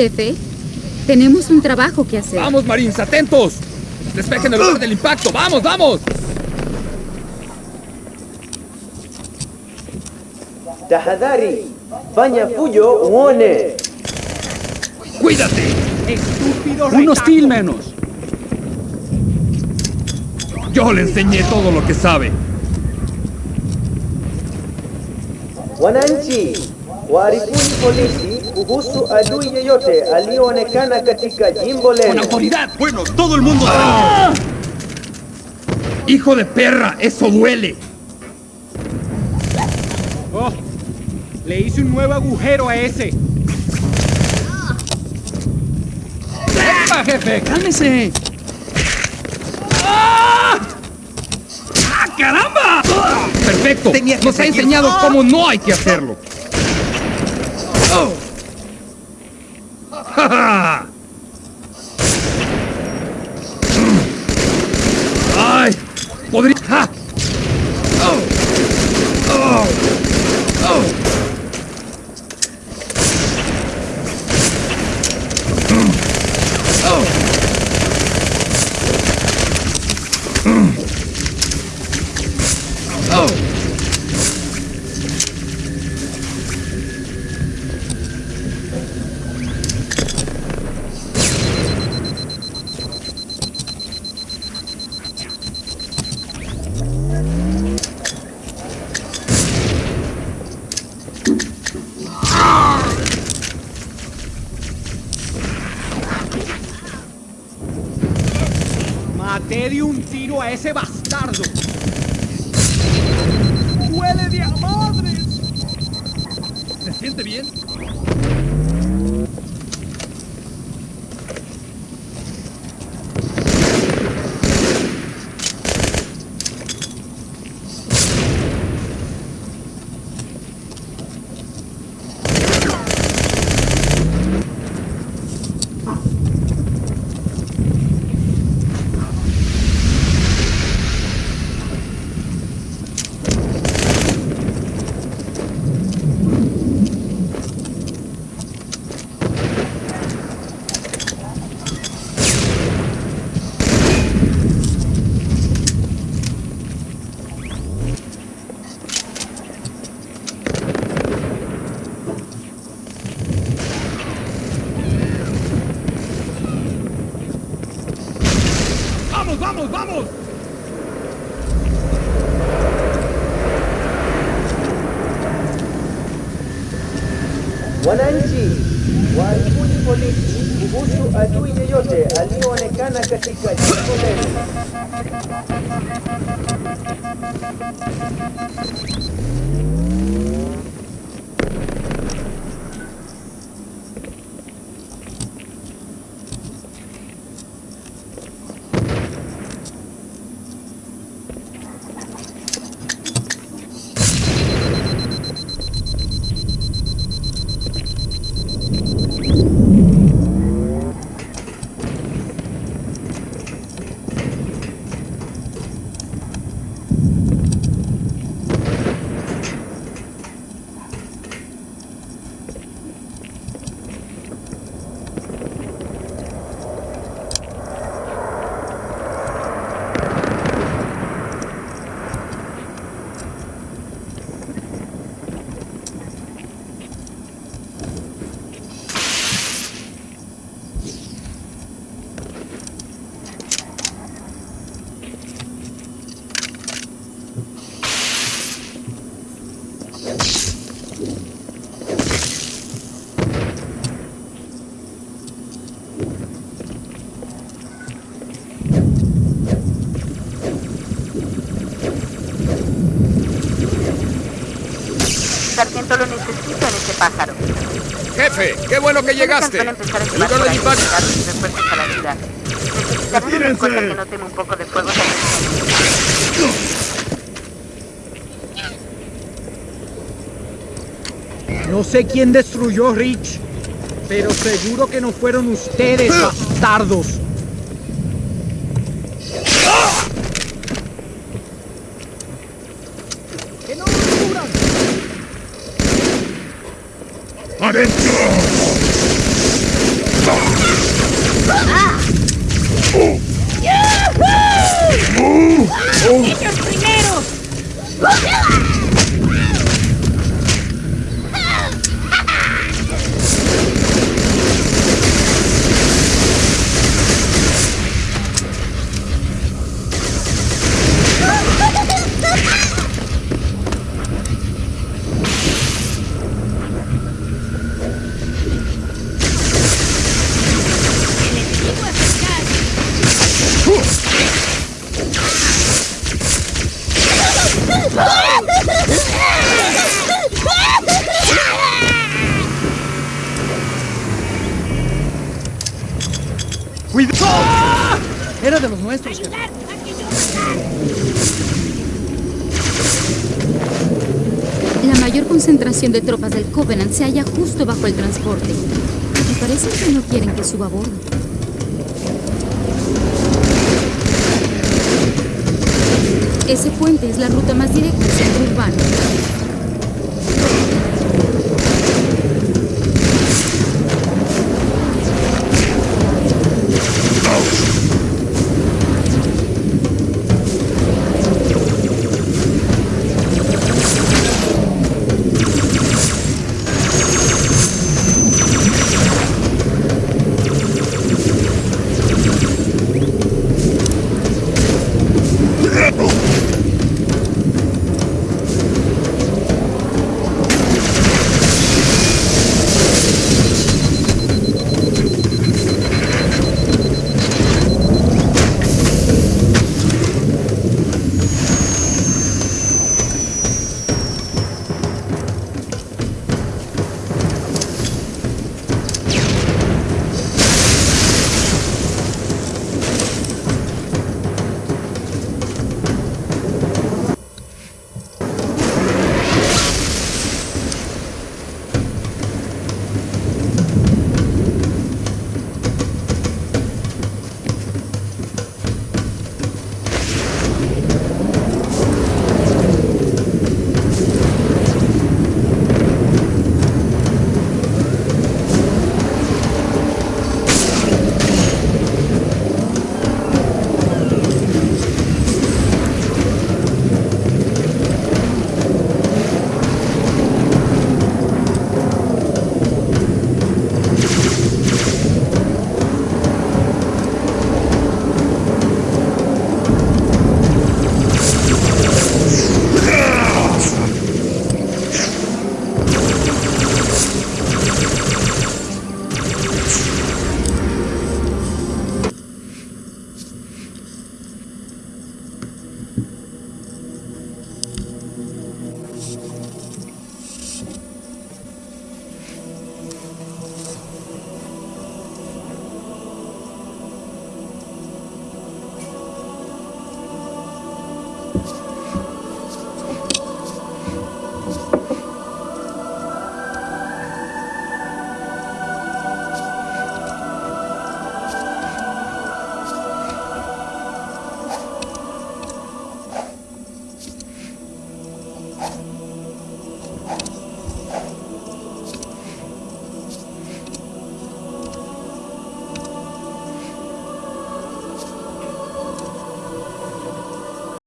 Jefe, tenemos un trabajo que hacer. ¡Vamos, Marines! ¡Atentos! ¡Despejen el lugar del impacto! ¡Vamos, vamos! Tahadhari, fanya fujo uone. ¡Cuídate! ¡Estúpido ¡Un hostil menos! Yo le enseñé todo lo que sabe. Wananchi, waarifuni polisi kuhusu adui yeyote aliyoonekana katika jimbo ¡Con lenu. autoridad! Bueno, todo el mundo... ¡Ah! ¡Hijo de perra! ¡Eso duele! Oh, le hice un nuevo agujero a ese. ¡Epa, jefe! ¡Cálmese! ¡Ah! ¡Ah, caramba! ¡Perfecto! Nos ha enseñado ¡Ah! cómo no hay que hacerlo. ¡Podría... ¡Ja! ¡Oh! ¡Oh! ¡Oh! ¡Oh! ¡Oh! Maté de un tiro a ese bastardo. ¡Huele de a madres! ¿Se siente bien? Wananchi, waarifuni polisi kuhusu adui yeyote aliyoonekana katika jimbo lenu. Sargento lo necesito en ese pájaro. Jefe, qué bueno que llegaste. Lugar ahí impacto. Necesitarán una escolta que no teme un poco de fuego No sé quién destruyó Rich, pero seguro que no fueron ustedes, ah. bastardos. ¡Que no nos ¡Adentro! ¡Ah! Oh. ¡Yuhu! Oh. ¡Ellos primeros! Oh. ¡Cuidado! Era de los nuestros. jefe. La mayor concentración de tropas del Covenant se halla justo bajo el transporte. Me parece que no quieren que suba a bordo. Ese puente es la ruta más directa al centro urbano.